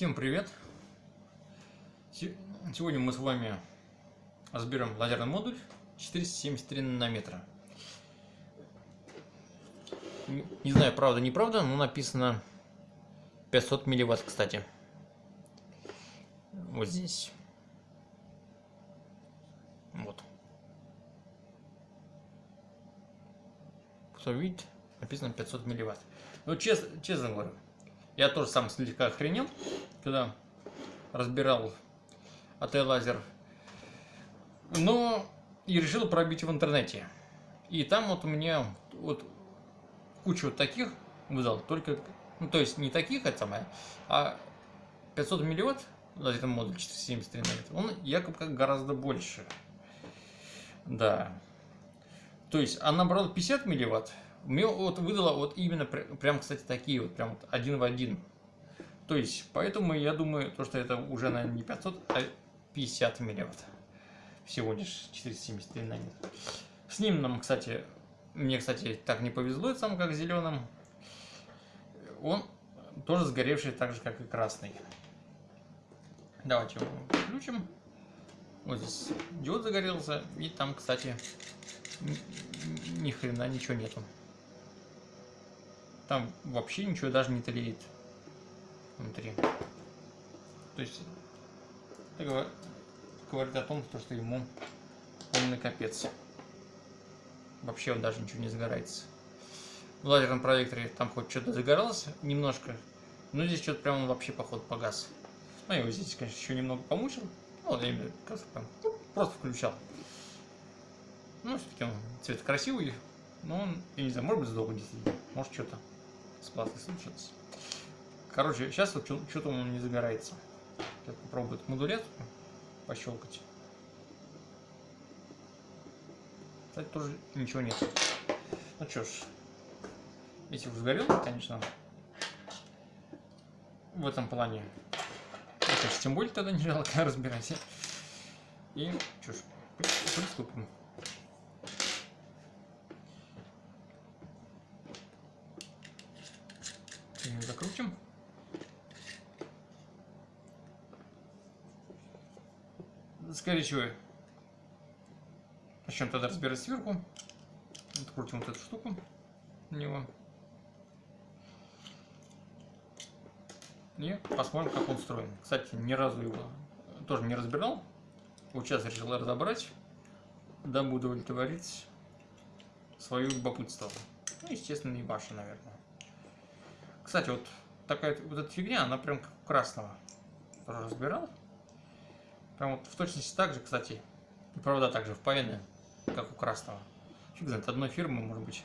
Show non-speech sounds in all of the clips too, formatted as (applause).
Всем привет! Сегодня мы с вами разберем лазерный модуль 473 нанометра. Не знаю, правда, неправда, но написано 500 милливатт, кстати. Вот здесь. Вот. Кто видит, написано 500 милливатт. Ну, честно, честно говорю, я тоже сам слегка охренел, когда разбирал АТ лазер. Но и решил пробить в интернете. И там вот у меня вот кучу вот таких выдал, только, ну то есть не таких, это самое, а 500 милливатт лазерный модуль 473 нанометра, он якобы как гораздо больше. Да. То есть она брала 50 милливатт, мне вот выдала вот именно прям, кстати, такие вот, прям вот один в один. То есть, поэтому я думаю, то, что это уже, наверное, не 500, а 50 милливатт. Всего лишь 473 нанометра. С ним нам, кстати, мне, кстати, так не повезло, сам как зеленым. Он тоже сгоревший так же, как и красный. Давайте его включим. Вот здесь диод загорелся, и там, кстати, ни хрена ничего нету. Там вообще ничего даже не тлеет внутри. То есть это говорит о том, что ему полный капец. Вообще он даже ничего не загорается. В лазерном проекторе там хоть что-то загоралось немножко, но здесь что-то прям он вообще походу погас. Ну, я его здесь, конечно, еще немного помучил. Ну, я именно просто включал. Ну, все-таки он цвет красивый, но он, я не знаю, может быть, сдох действительно, может, что-то платой случилось. Короче, сейчас вот что-то он не загорается. Сейчас попробую эту модуляцию пощелкать. Кстати, тоже ничего нет. Ну что ж, если уж сгорел, конечно, в этом плане, это тем более тогда не жалко разбирать. И что ж, приступим. Закрутим. Скорее начнем тогда разбирать сверху. Открутим вот эту штуку на него. И посмотрим, как он устроен. Кстати, ни разу его тоже не разбирал. Вот сейчас решил разобрать, дабы удовлетворить свое любопытство. Ну, естественно, и ваше, наверное. Кстати, вот такая вот эта фигня, она прям как у красного. Тоже разбирал. Прям вот в точности так же, кстати. И провода также впаяны, как у красного. Фиг знает, одной фирмы, может быть.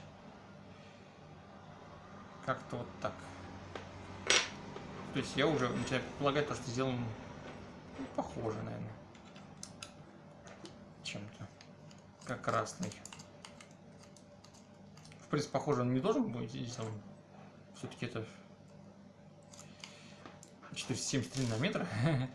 Как-то вот так. То есть я уже начинаю предполагать то, что сделано ну, похоже, наверное. Чем-то. Как красный. В принципе, похоже он не должен быть. Он все-таки это 473 нанометра. (laughs)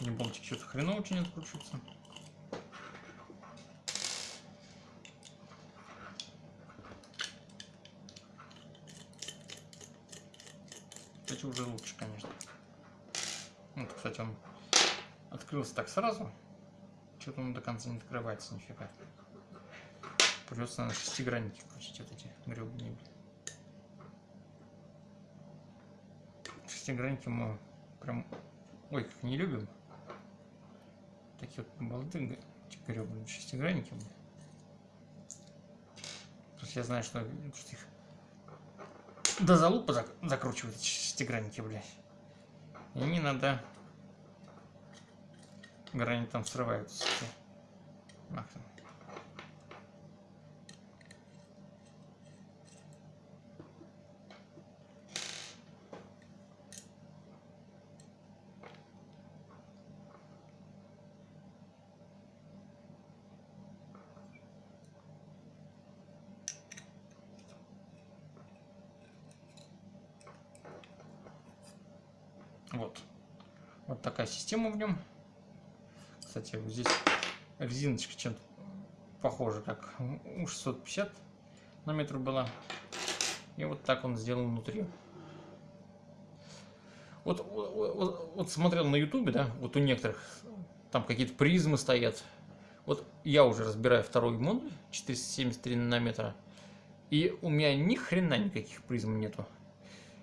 Не болтик что-то хреново очень откручивается. Кстати, уже лучше, конечно. Вот, кстати, он открылся так сразу. Что-то он до конца не открывается нифига. Придется на шестигранники включить вот эти гребные. Шестигранники мы прям, ой, как не любим. Такие вот болты гребные шестигранники. Просто я знаю, что, что их до залупа зак закручивают шестигранники, блядь. И надо грани там срываются. Нахрен. Система в нем. кстати, вот здесь резиночка чем-то похожа, как у 650 на метр была. И вот так он сделан внутри. Вот, вот, вот смотрел на ютубе, да, вот у некоторых там какие-то призмы стоят. Вот я уже разбираю второй модуль 473 нанометра. И у меня ни хрена никаких призм нету.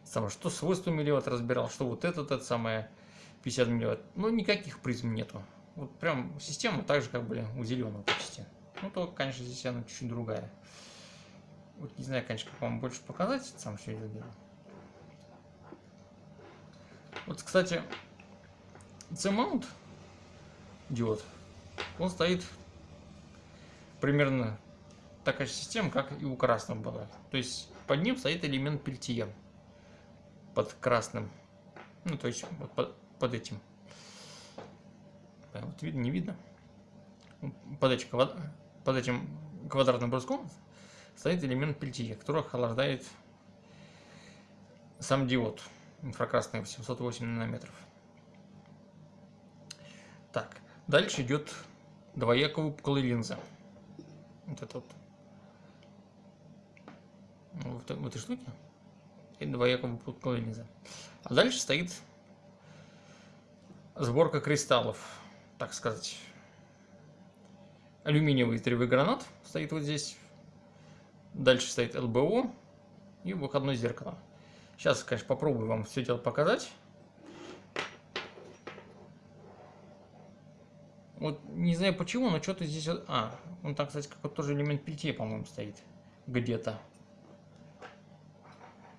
Самое, что свойства милливатт разбирал, что вот этот, это самое 50 милливатт. Ну, никаких призм нету. Вот прям система так же, как, были у зеленого почти. Ну, только, конечно, здесь она чуть-чуть другая. Вот не знаю, конечно, как вам больше показать сам все это дело. Вот, кстати, C-mount диод, он стоит примерно такая же система, как и у красного была. То есть под ним стоит элемент пельтия. Под красным. Ну, то есть под, под этим. Вот видно, не видно. Под этим, под этим квадратным бруском стоит элемент пельтия, который охлаждает сам диод инфракрасный 808 нанометров. Так, дальше идет двояковая линза. Вот это вот ну, в, в этой штуке и двоякого выпуклая линза. А дальше стоит сборка кристаллов, так сказать. Алюминиевый тревый гранат стоит вот здесь. Дальше стоит ЛБО и выходное зеркало. Сейчас, конечно, попробую вам все дело показать. Вот не знаю почему, но что-то здесь... А, он там, кстати, какой-то тоже элемент пельтье, по-моему, стоит. Где-то.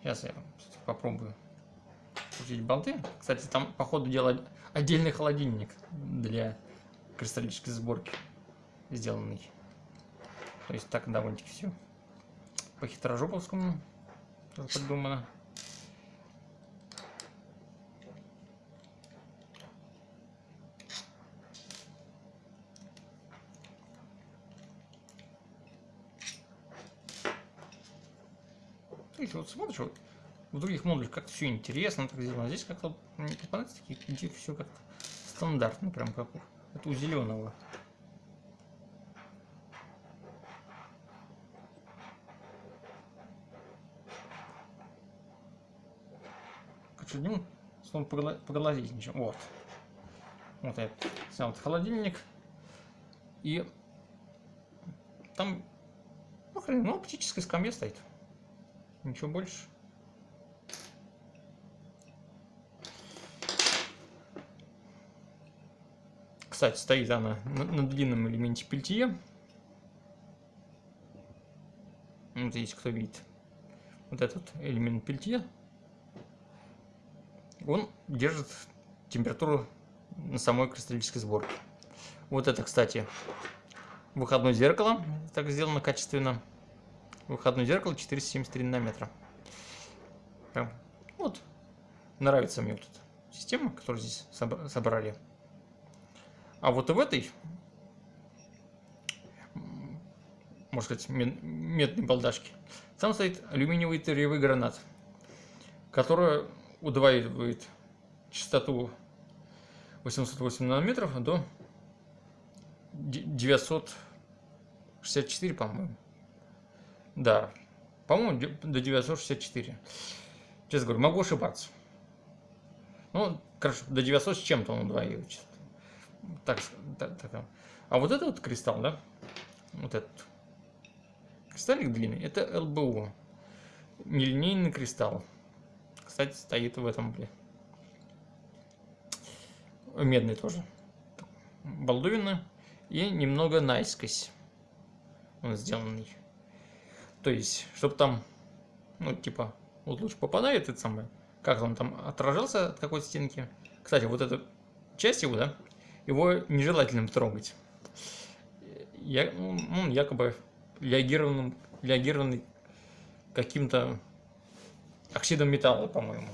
Сейчас я попробую крутить болты. Кстати, там, по ходу дела, отдельный холодильник для кристаллической сборки сделанный. То есть так довольно-таки все по хитрожоповскому придумано. Видите, вот смотришь, вот в других модулях как-то все интересно так сделано. Здесь как-то мне такие, где все как-то стандартно, прям как у, это у зеленого. Ну, снова поглазить ничего. Вот. Вот я снял этот холодильник. И там, ну хрен, ну, оптическая скамья стоит. Ничего больше. Кстати, стоит она на, на длинном элементе пельтье. Вот здесь кто видит. Вот этот элемент пельтье. Он держит температуру на самой кристаллической сборке. Вот это, кстати, выходное зеркало. Так сделано качественно выходное зеркало 473 нанометра. Вот, нравится мне вот эта система, которую здесь собрали. А вот в этой, можно сказать, медной балдашке, там стоит алюминиевый тырьевый гранат, который удваивает частоту 808 нанометров до 964, по-моему. Да, по-моему, до 964. Честно говорю, могу ошибаться. Ну, короче, до 900 с чем-то он удваивает. Так, так, так. А вот этот вот кристалл, да? Вот этот. Кристаллик длинный. Это ЛБУ. Нелинейный кристалл. Кстати, стоит в этом, блин. Медный тоже. Балдуина. И немного наискось. Он сделанный. То есть, чтобы там, ну, типа, вот луч попадает, это самое, как он там отражался от какой-то стенки. Кстати, вот эта часть его, да, его нежелательно трогать. Я, ну, он якобы реагированным, реагированный каким-то оксидом металла, по-моему.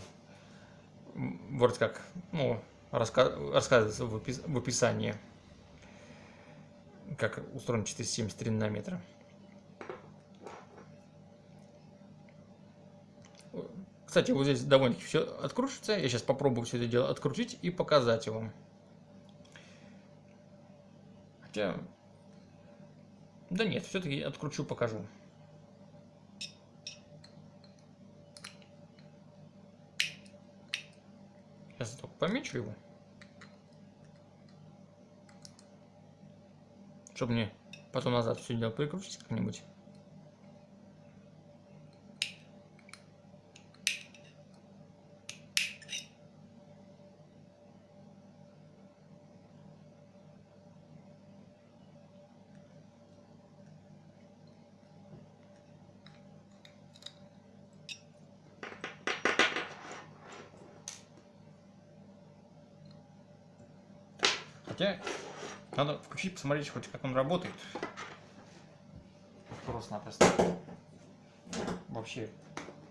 Вроде как, ну, раска рассказывается в, опис в описании, как устроен 473 нанометра. Кстати, вот здесь довольно-таки все откручивается. Я сейчас попробую все это дело открутить и показать вам. Хотя... Да нет, все-таки откручу, покажу. Сейчас только помечу его. Чтобы мне потом назад все дело прикрутить как-нибудь. Хотя надо включить, посмотреть хоть как он работает. Просто-напросто. Вообще,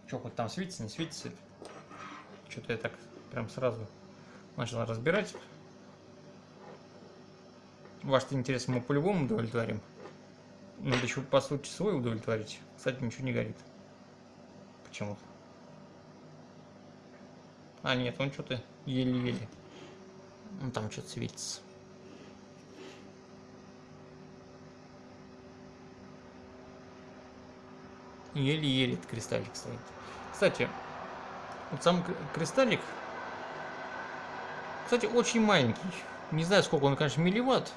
что хоть там светится, не светится. Что-то я так прям сразу начал разбирать. Ваш интерес мы по-любому удовлетворим. Надо еще по сути свой удовлетворить. Кстати, ничего не горит. Почему-то. А, нет, он что-то еле-еле. Ну, там что-то светится. Еле-еле этот кристаллик стоит. Кстати, вот сам кристаллик, кстати, очень маленький. Не знаю, сколько он, конечно, милливатт.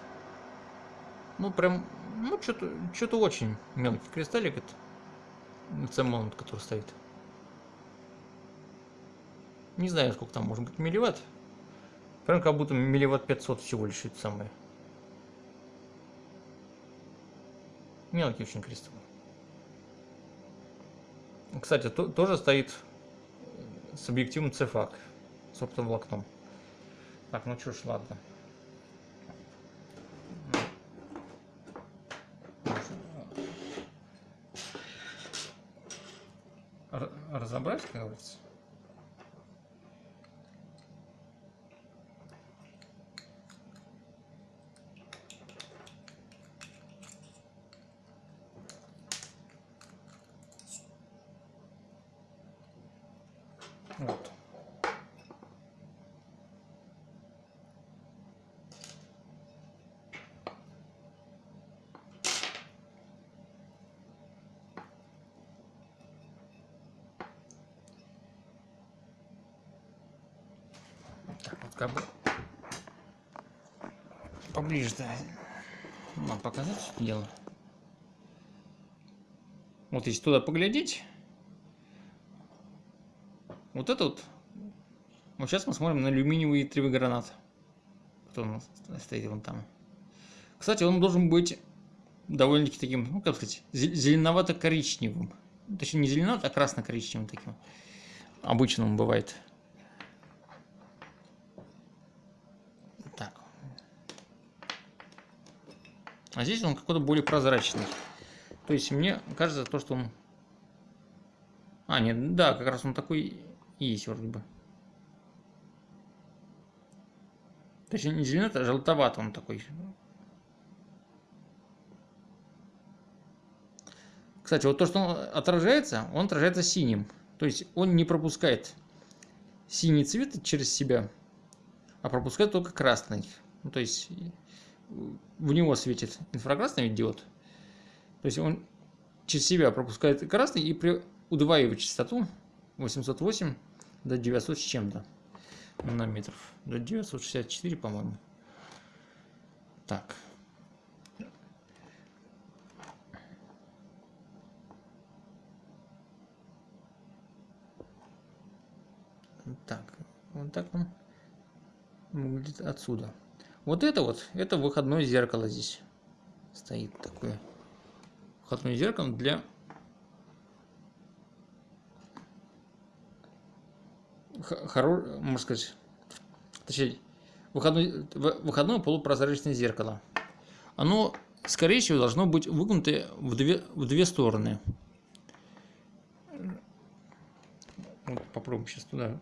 Ну, прям, ну, что-то что очень мелкий кристаллик это. Сам момент, который стоит. Не знаю, сколько там может быть милливатт. Прям как будто милливатт 500 всего лишь это самое. Мелкий очень кристалл. Кстати, то, тоже стоит с объективом CFAC, с оптоволокном. Так, ну ж, ладно. разобрать, как говорится. Вот. Так, вот как бы поближе, да. Надо показать что дело. Вот если туда поглядеть, вот это вот. Вот сейчас мы смотрим на алюминиевый гранат. Кто у нас стоит вон там. Кстати, он должен быть довольно-таки таким, ну как сказать, зеленовато-коричневым. Точнее, не зеленовато, а красно-коричневым таким. Обычно он бывает. Так. А здесь он какой-то более прозрачный. То есть мне кажется, то, что он... А, нет, да, как раз он такой есть вроде бы. Точнее, не зеленый, а желтоват он такой. Кстати, вот то, что он отражается, он отражается синим. То есть он не пропускает синий цвет через себя, а пропускает только красный. Ну, то есть в него светит инфракрасный диод. То есть он через себя пропускает красный и при удваивает частоту 808 до 900 с чем-то нанометров. До 964, по-моему. Так. Так, вот так он выглядит отсюда. Вот это вот, это выходное зеркало здесь стоит такое. Выходное зеркало для хоро, можно сказать, точнее, выходной, выходное полупрозрачное зеркало. Оно, скорее всего, должно быть выгнуто в две, в две стороны. Вот попробуем сейчас туда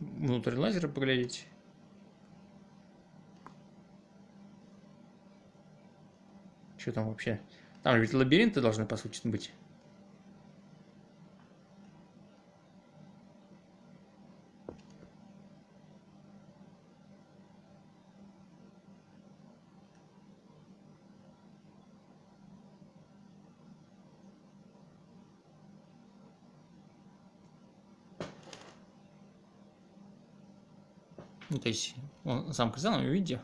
внутрь лазера поглядеть. Что там вообще? Там ведь лабиринты должны, по сути, быть. Ну, то есть, он сам кристалл, вы видите,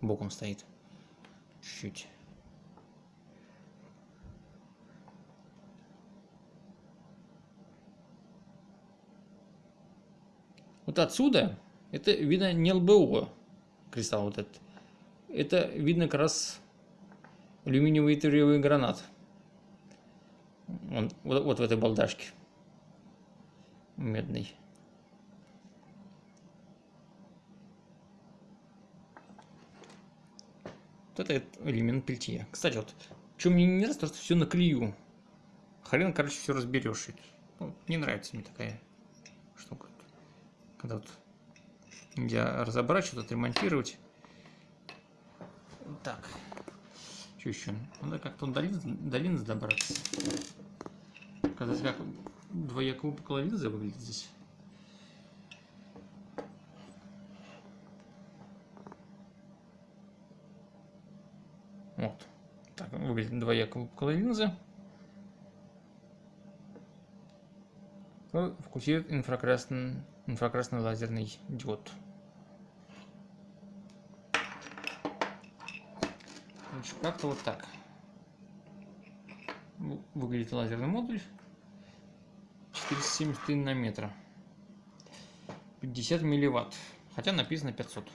боком стоит. Чуть-чуть. Вот отсюда, это видно не ЛБО, кристалл вот этот. Это видно как раз алюминиевый итриевый гранат. Он, вот, вот в этой балдашке. Медный. Это элемент пельтье. Кстати, вот, что мне не нравится, то что все наклею. Хрен, короче, все разберешь. Ну, не нравится мне такая штука. Когда вот нельзя разобрать, что-то отремонтировать. Так. Что еще? Надо как-то до линзы, до линзы добраться. Показать, как двояко линза выглядит здесь. Вот. Так выглядит двояко выпуклая линза. Фокусирует инфракрасный, инфракрасный лазерный диод. Как-то вот так выглядит лазерный модуль. 473 нанометра. 50 милливатт. Хотя написано 500.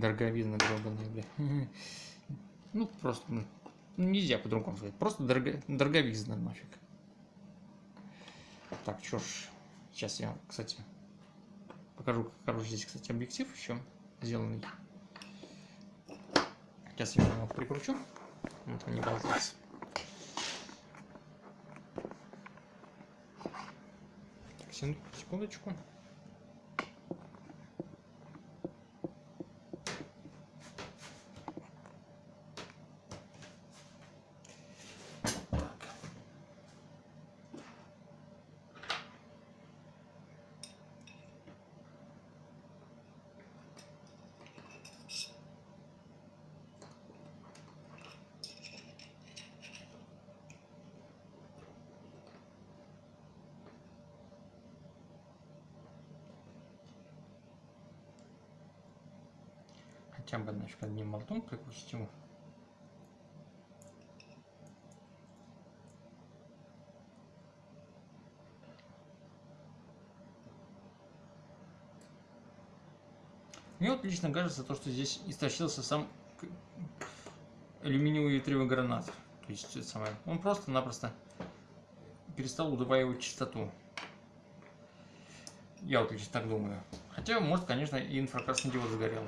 Дороговизна гробаная, бля. (laughs) Ну, просто, ну, нельзя по-другому сказать. Просто дорого, дороговизна нафиг. Так, что ж, сейчас я, кстати, покажу, как здесь, кстати, объектив еще сделанный. Сейчас я его прикручу, вот он не болтается. Так, секундочку. Хотя бы значит, одним прикрутить его. Мне вот лично кажется, то, что здесь истощился сам алюминиевый ветревый гранат. То есть, это самое, он просто-напросто перестал удваивать частоту. Я вот лично так думаю. Хотя, может, конечно, и инфракрасный диод загорел.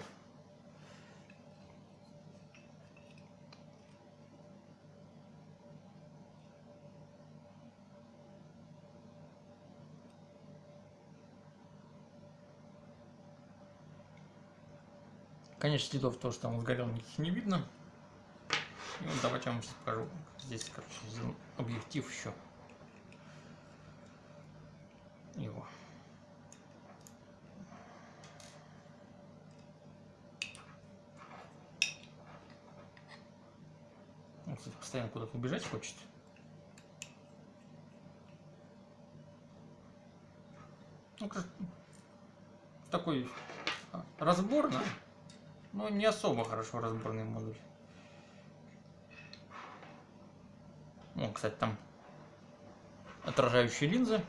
Конечно, следов то, что он сгорел, никаких не видно. И вот давайте я вам сейчас покажу. Здесь, короче, объектив еще. Его. Он, кстати, постоянно куда-то убежать хочет. Ну, такой разборно. Ну, не особо хорошо разборный модуль. Ну, кстати, там отражающие линзы.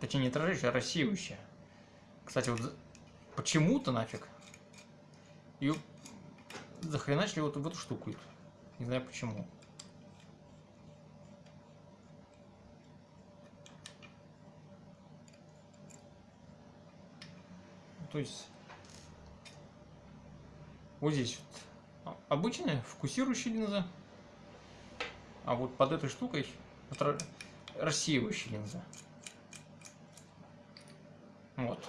Точнее, не отражающая, а рассеивающая. Кстати, вот почему-то нафиг ее захреначили вот в эту штуку. Не знаю почему. То есть вот здесь вот обычная фокусирующая линза, а вот под этой штукой рассеивающая линза. Вот.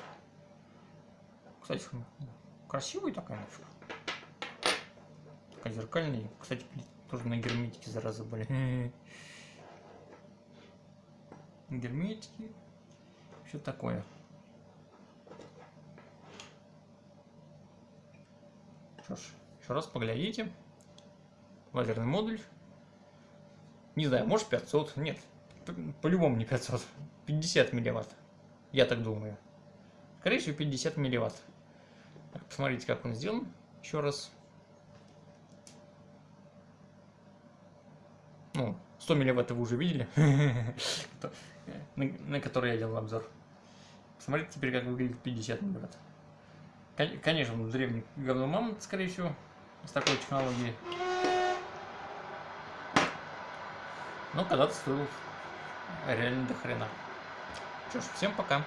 Кстати, красивая такая нафиг. Такая зеркальная. Кстати, тоже на герметике зараза были. (laughs) Герметики. Все такое. Что ж, еще раз поглядите. Лазерный модуль. Не знаю, может 500, нет. По-любому не 500. 50 милливатт. Я так думаю. Скорее всего 50 милливатт. Так, посмотрите, как он сделан. Еще раз. Ну, 100 милливатт вы уже видели. (laughs) На который я делал обзор. Посмотрите теперь, как выглядит 50 милливатт. Кон- Конечно, он древний говно мамонт, скорее всего, с такой технологией. Но когда-то стоил реально до хрена. Что ж, всем пока.